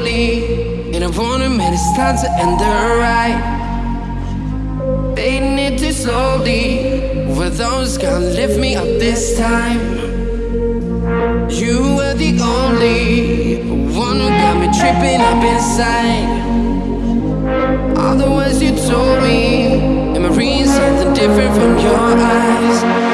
lonely, and I wanna admit it's time to end the ride. Fading it too slowly, were those gonna lift me up this time? You were the only one who got me tripping up inside. All the words you told me, am I reading something different from your eyes?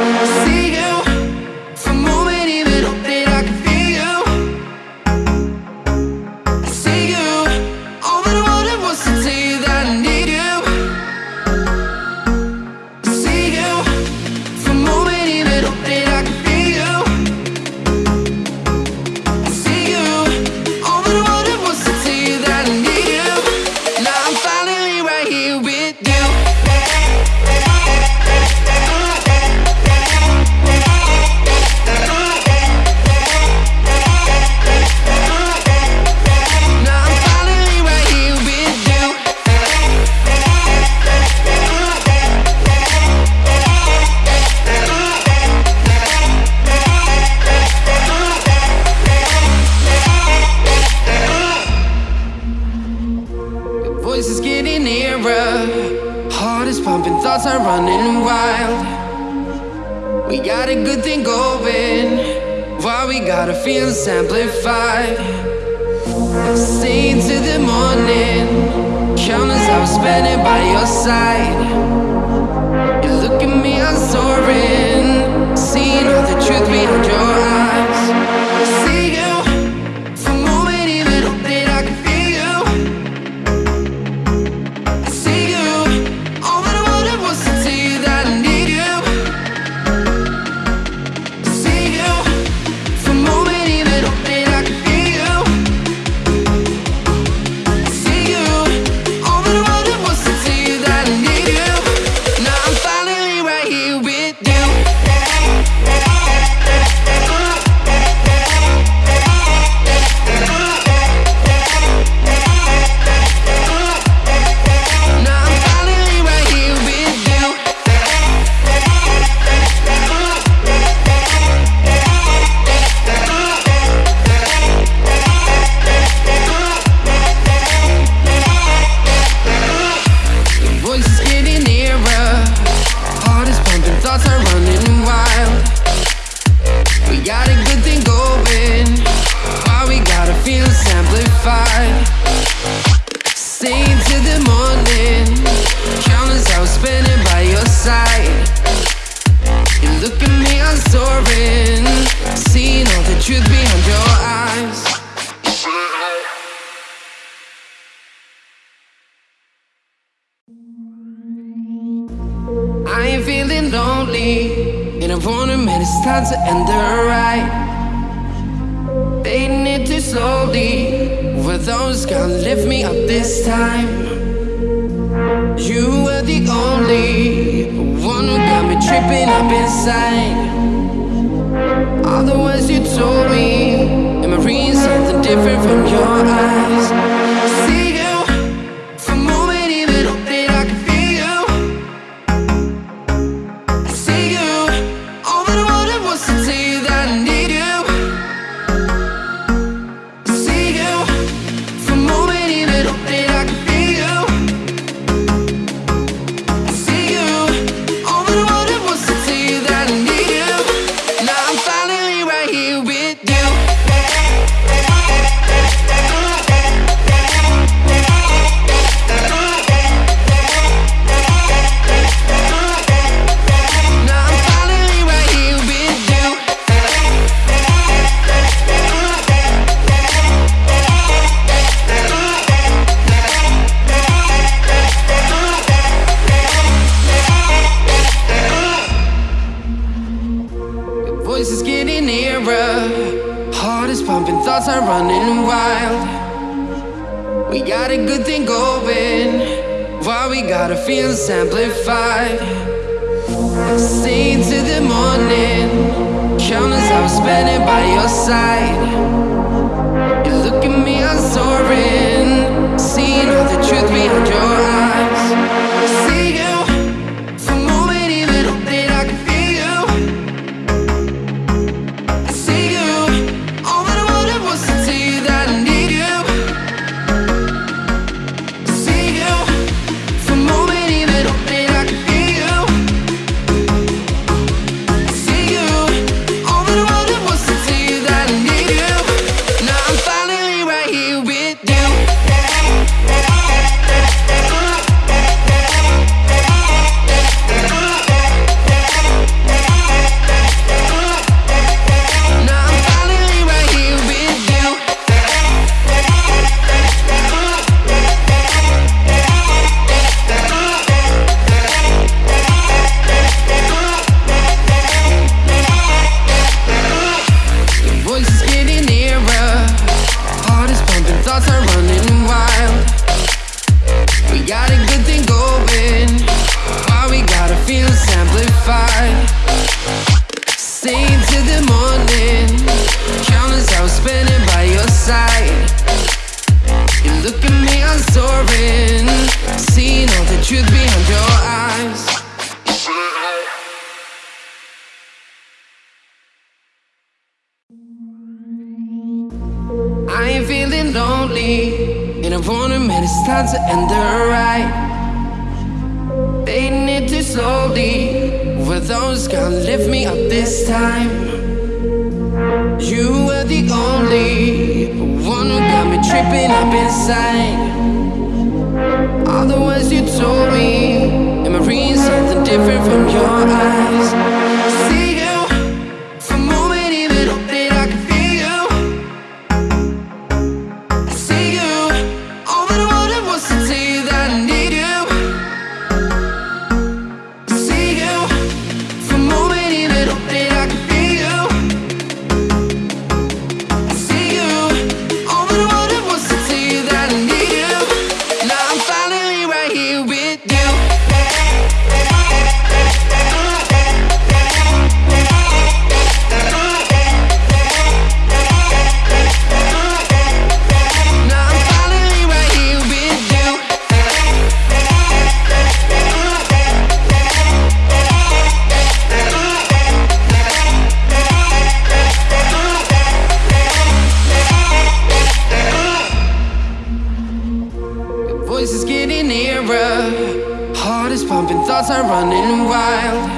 thoughts are running wild.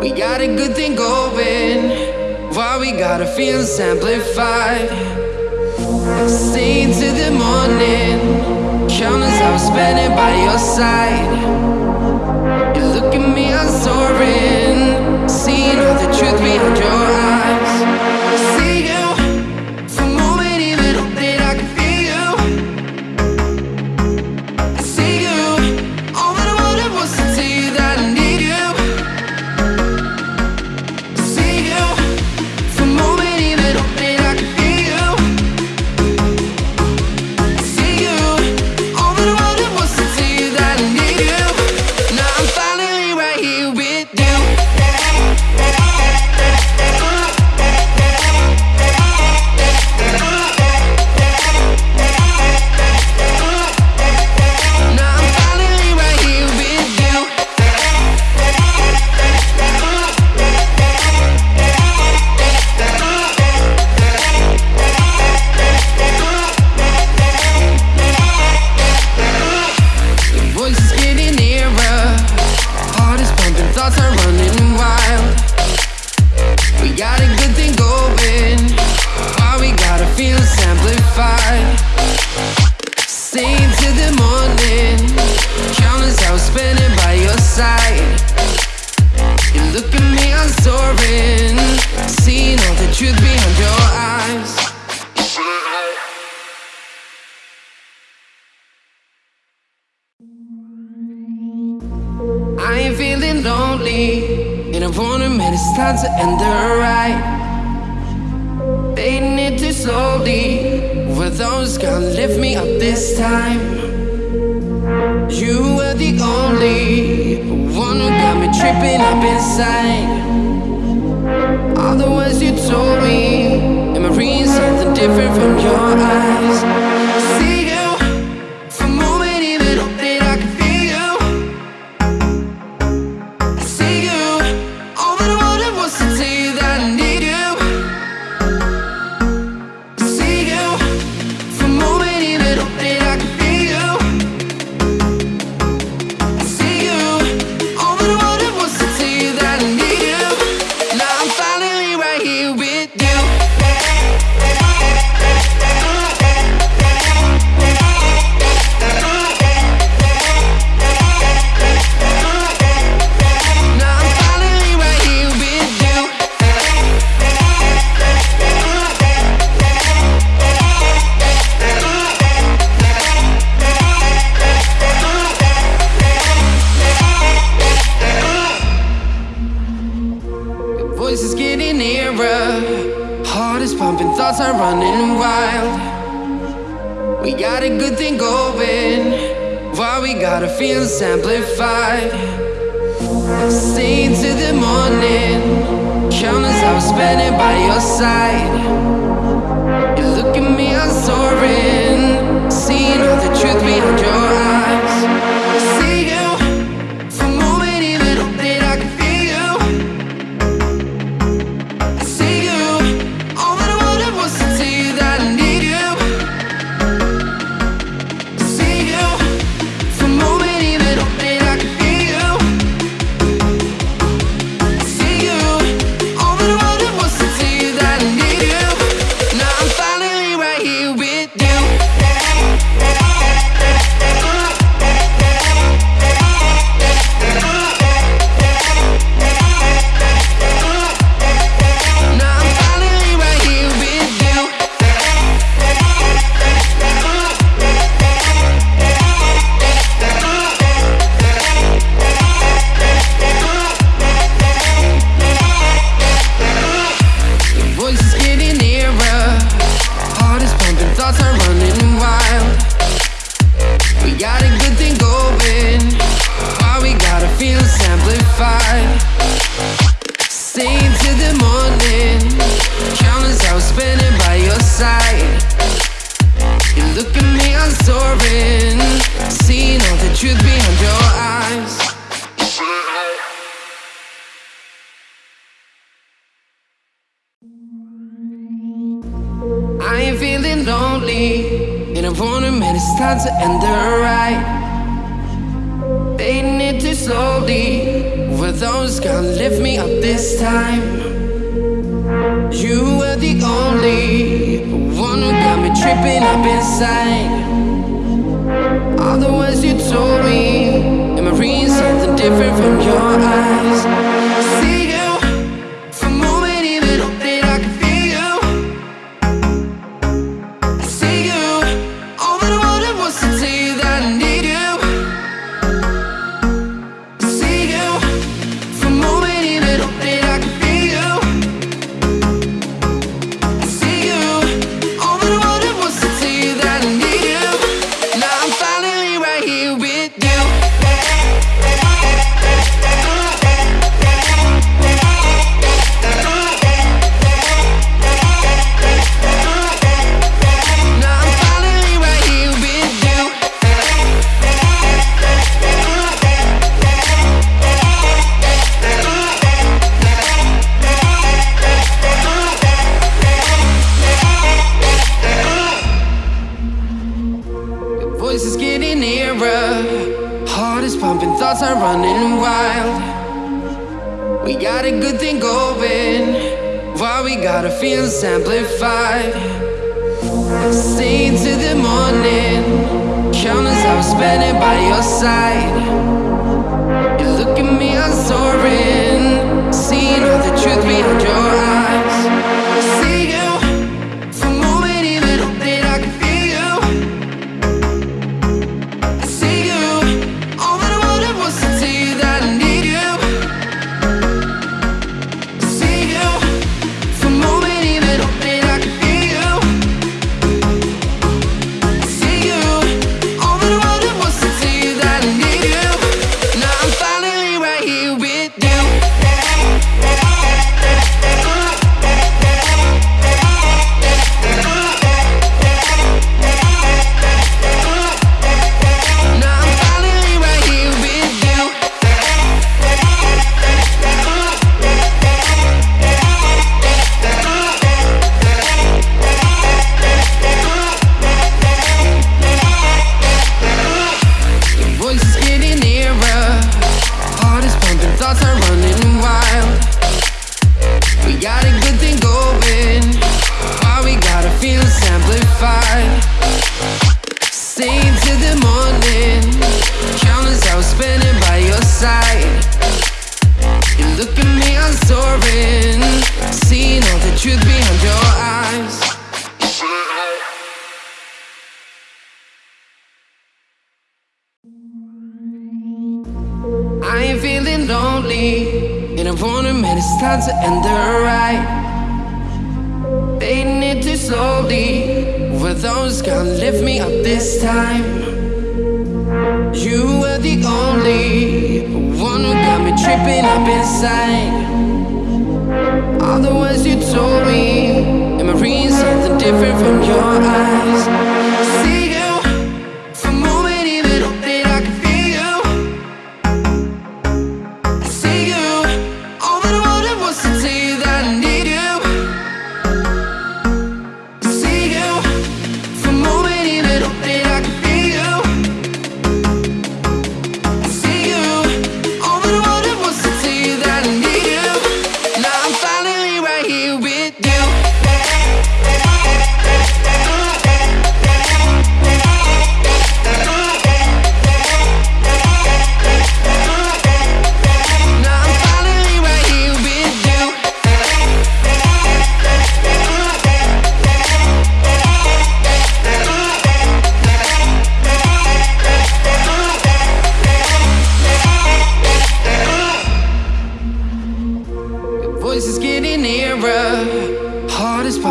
We got a good thing going, while we got our feelings amplified. Stay to the morning, Countless hours I'm spending by your side. You look at me, I'm soaring, seeing all the truth behind your eyes. And In a warning, man, it's time to end the right. Fading it too slowly. Were those gonna lift me up this time? You were the only one who got me tripping up inside. All the words you told me, and reading something different from your eyes.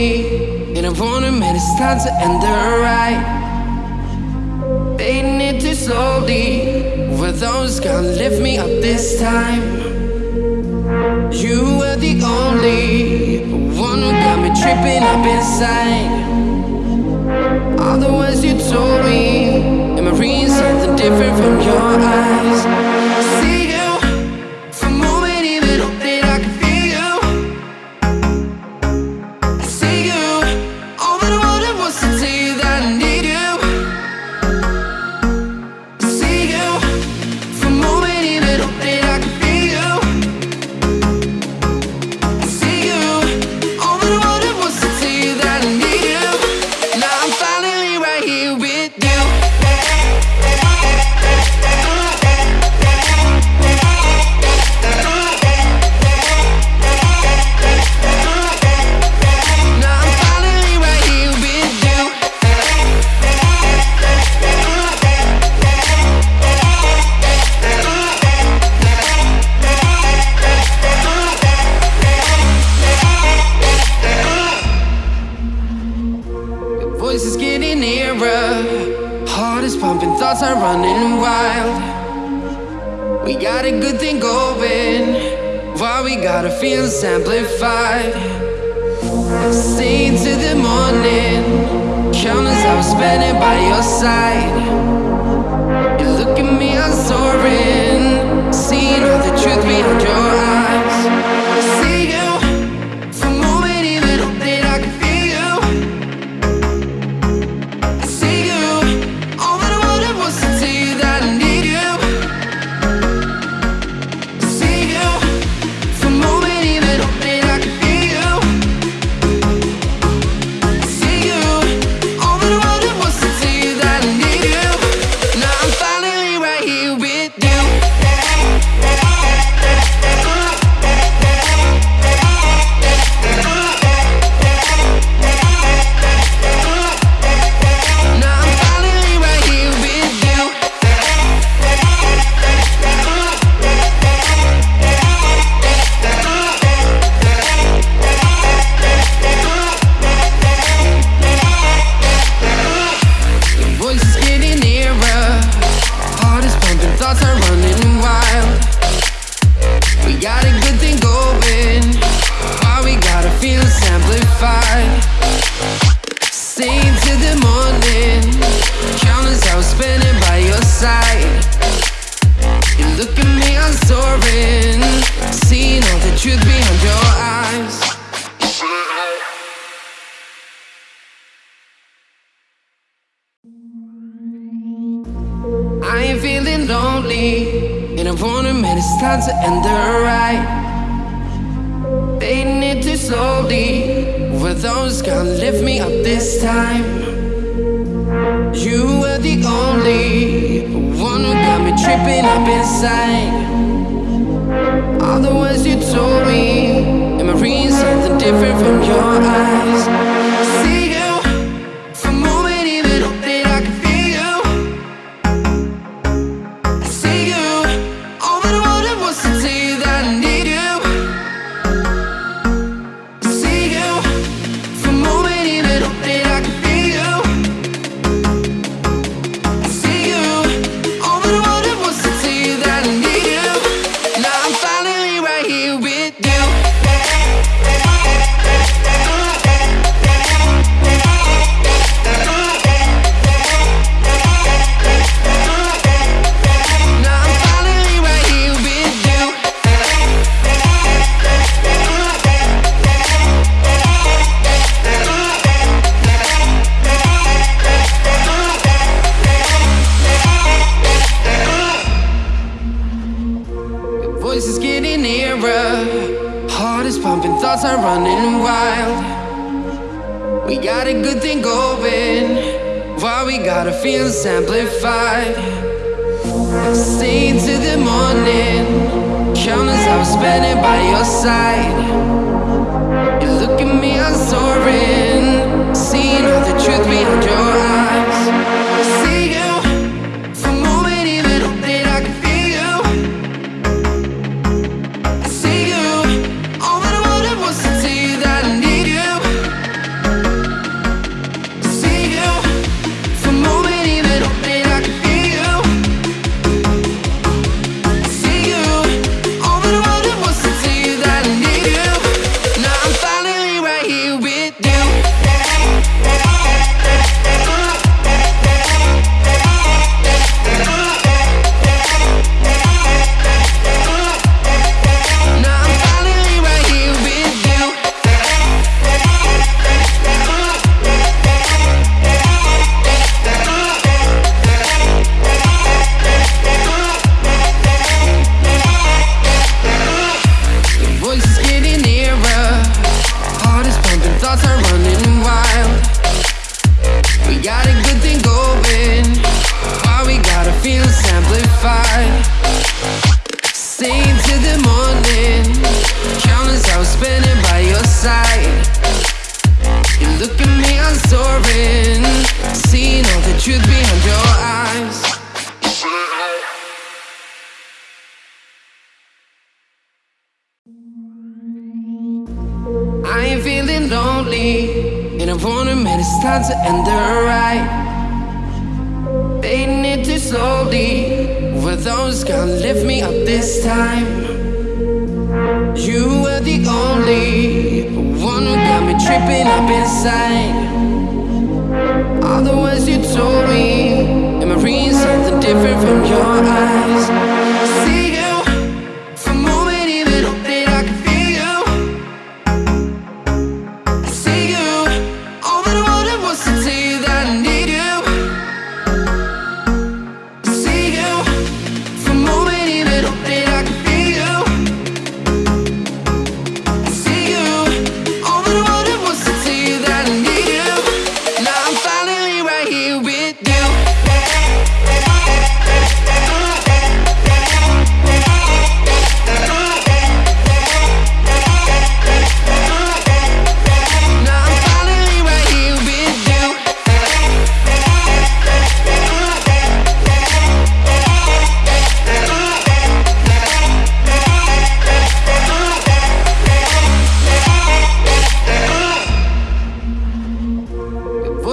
lonely, and I admit it's time to end the ride. Fading it too slowly, were those gonna lift me up this time? You were the only one who got me tripping up inside. All the words you told me, am I reading something different from your eyes?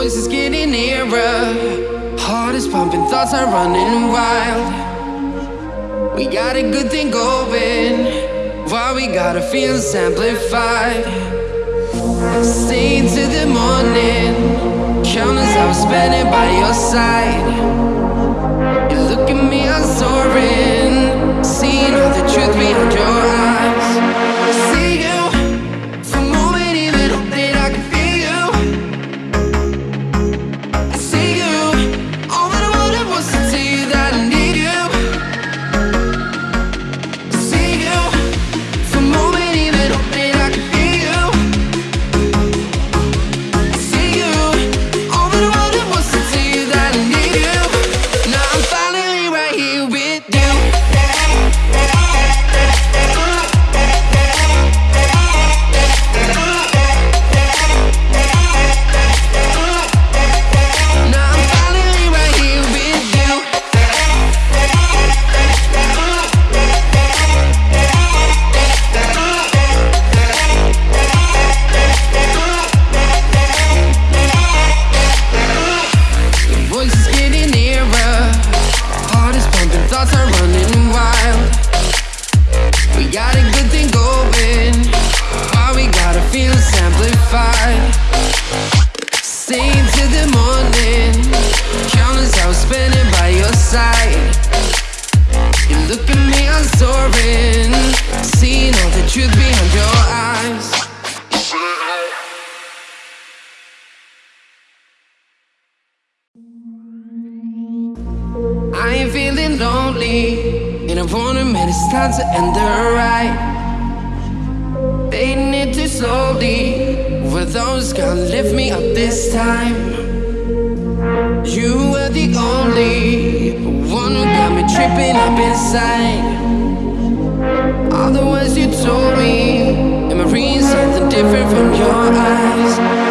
voice is getting nearer. Heart is pumping, thoughts are running wild. We got a good thing going. Why we gotta feel amplified? Stay to the morning. Count as I'm spending by your side. You look at me, I'm soaring. Seeing all the truth behind your eyes. I've won them it's time to end the ride. Fading it too slowly Were those gonna lift me up this time? You were the only one who got me tripping up inside. All the words you told me And my reading something different from your eyes.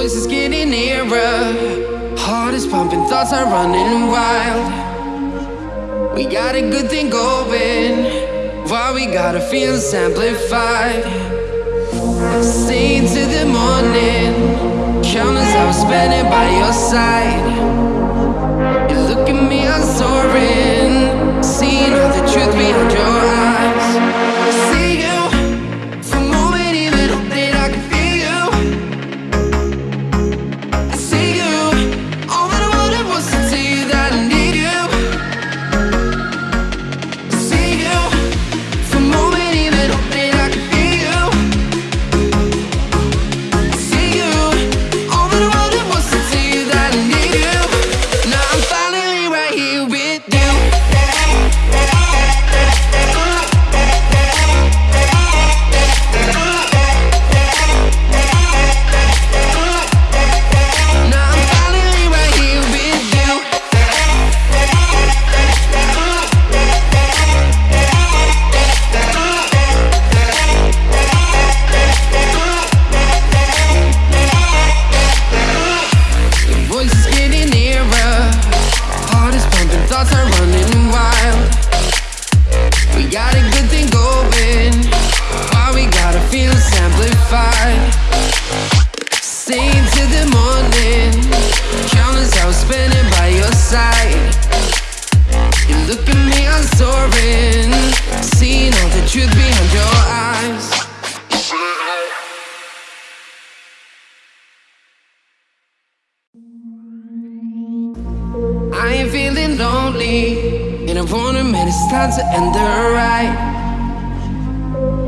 voice is getting nearer. Heart is pumping, thoughts are running wild. We got a good thing going. Why we gotta feel amplified? Stay to the morning. Countless hours I'm spending by your side. You look at me, I'm soaring. Seeing all the truth behind your and the right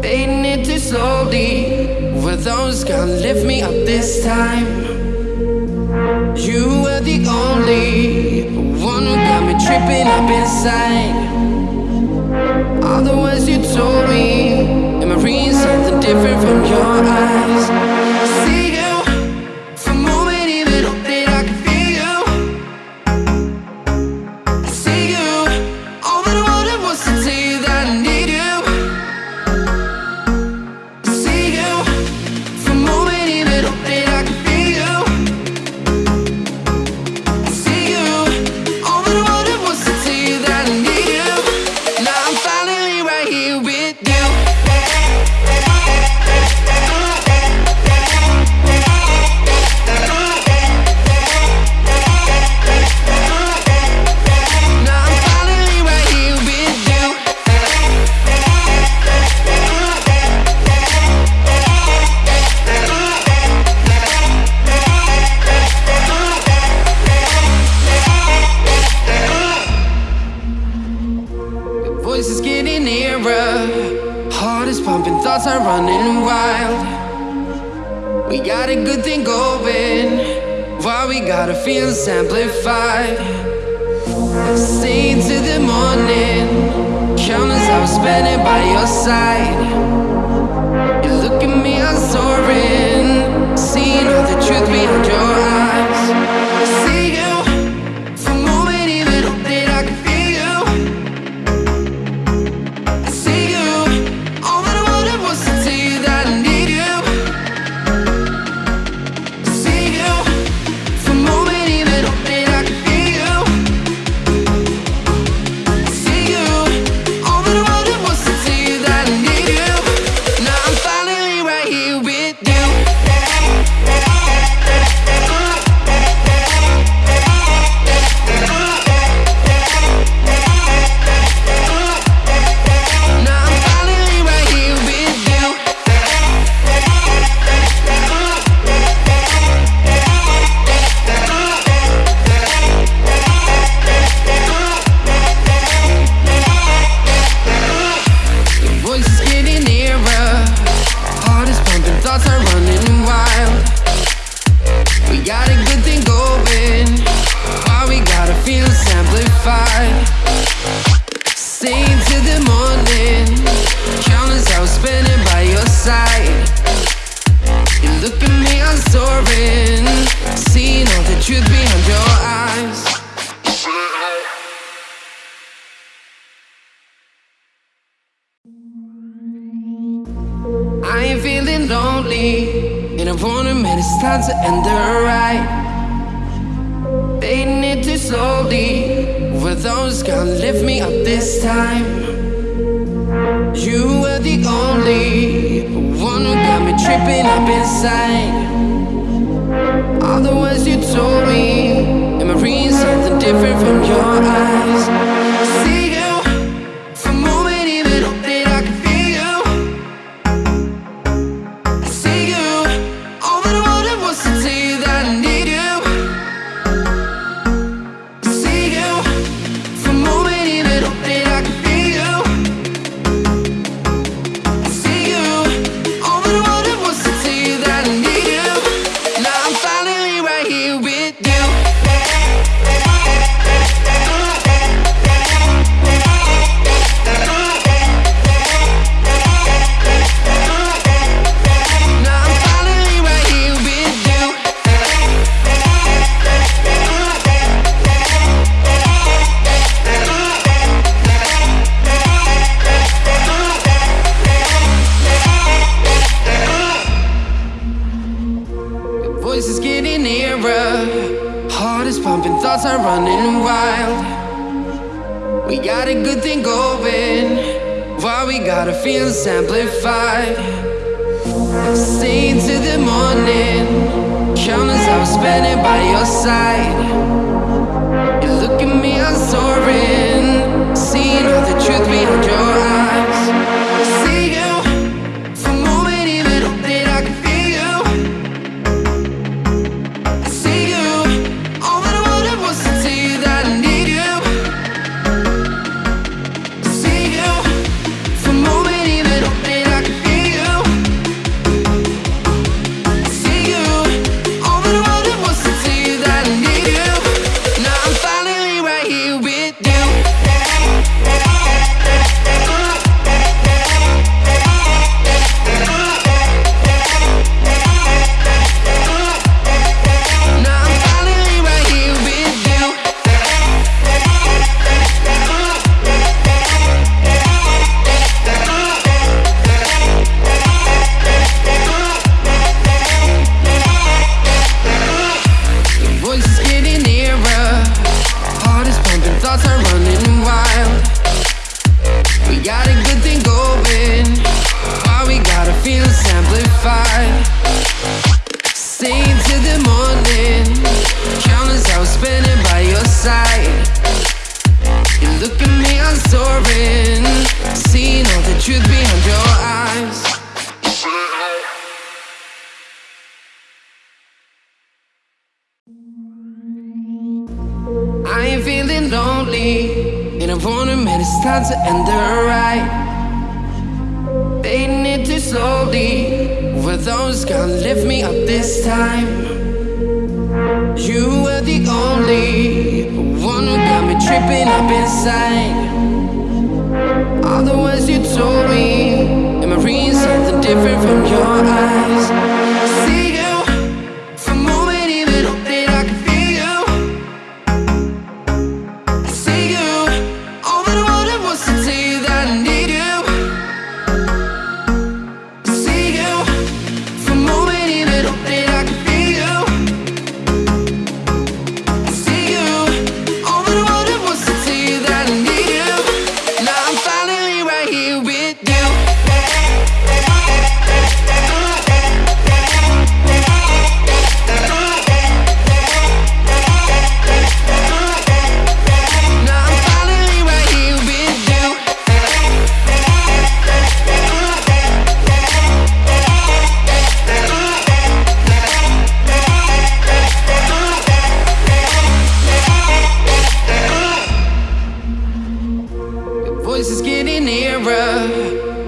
Fading it too slowly Were those gonna lift me up this time? You were the only one who got me tripping up inside All the words you told me Am I reading something different from your eyes?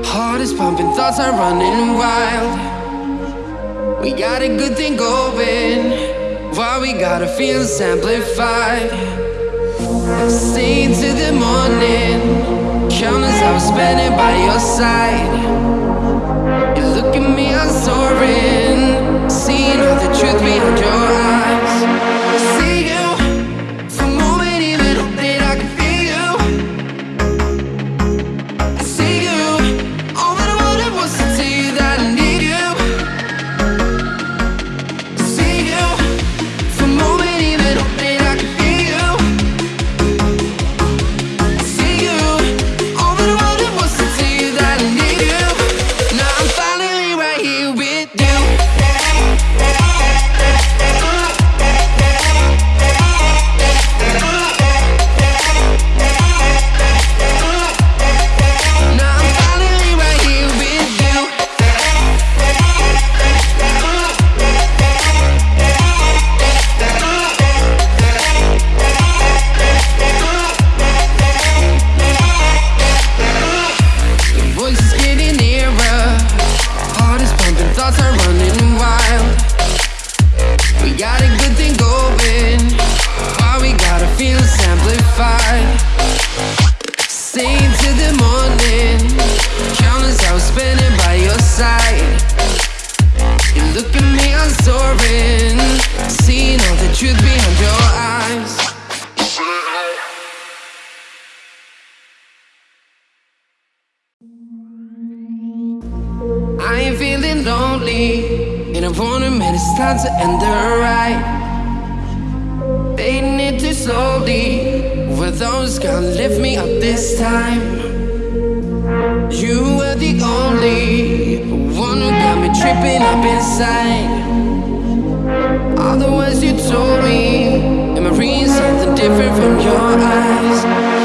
Heart is pumping, thoughts are running wild. We got a good thing going. While we got a feeling amplified. Stay into the morning. Countless hours I was spending by your side. You look at me, I'm soaring. Seeing all the truth behind your eyes. slowly Were those gonna lift me up this time? You were the only one who got me tripping up inside All the words you told me Am I reading something different from your eyes?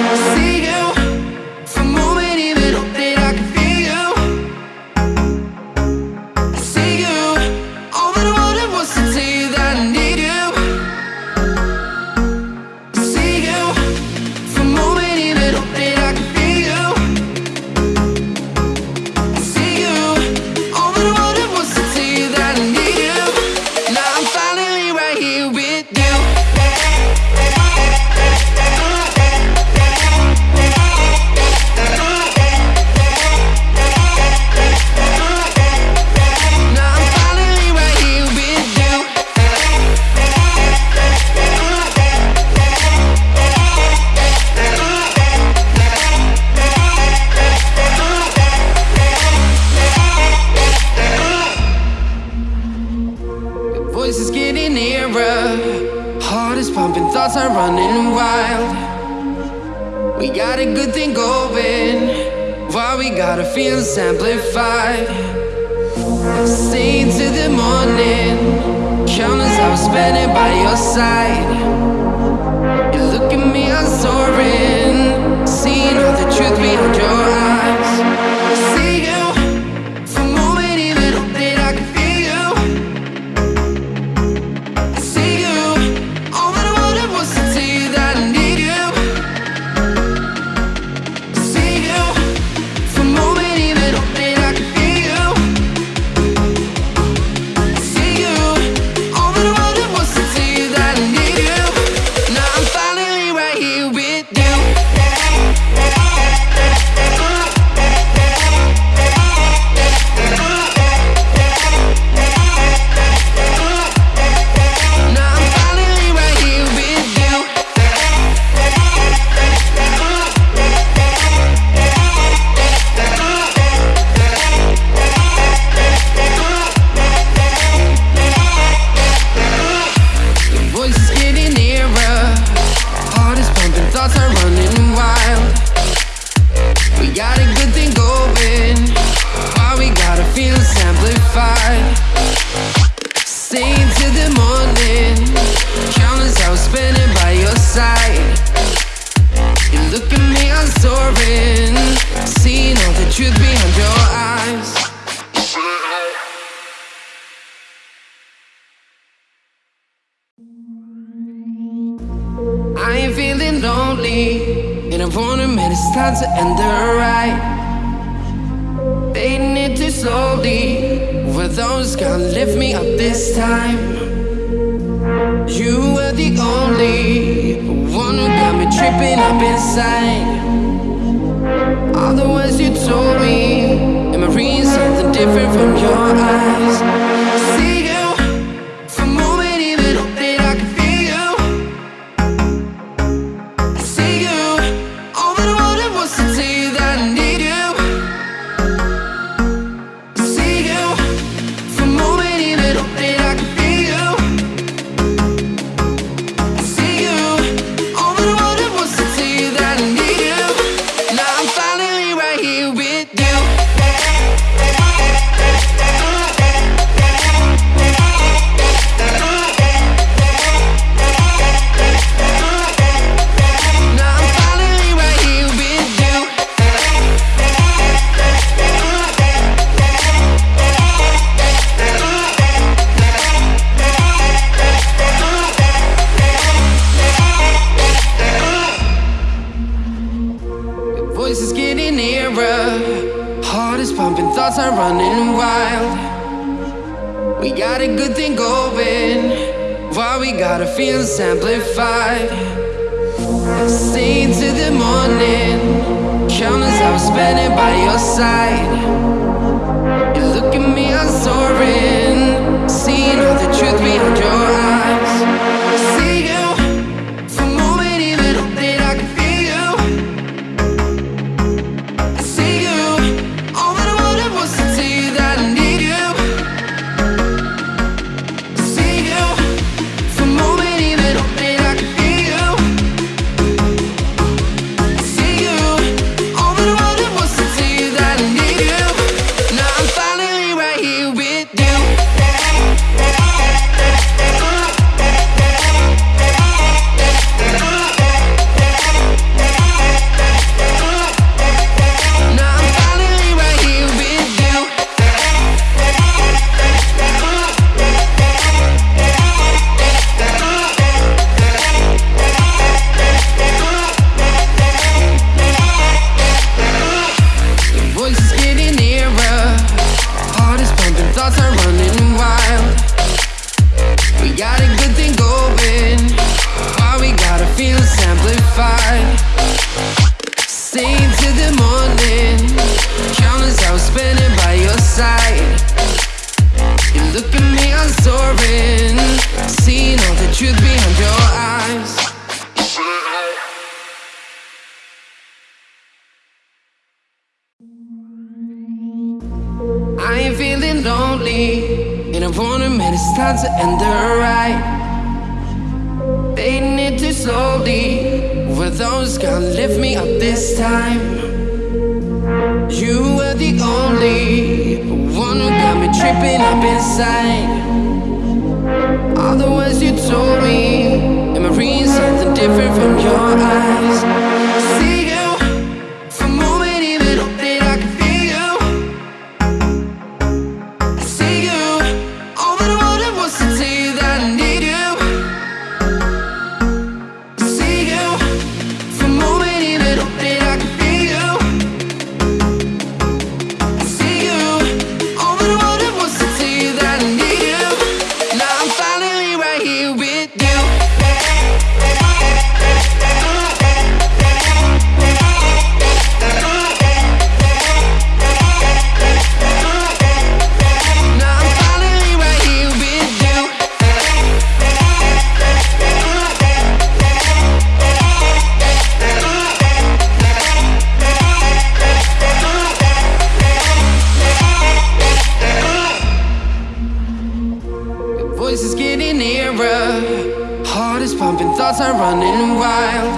Jumping thoughts are running wild.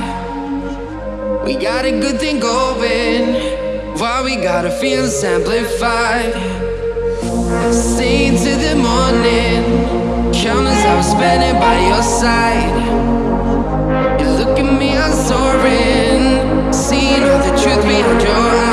We got a good thing going. While we got our feelings amplified. Stay till the morning. Countless hours spending by your side. You look at me, I'm soaring. Seeing all the truth behind your eyes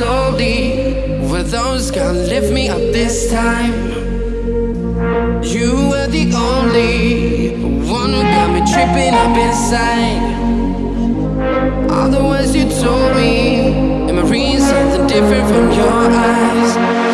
slowly. Were those gonna lift me up this time? You were the only one who got me tripping up inside. All the words you told me, and I reading something different from your eyes.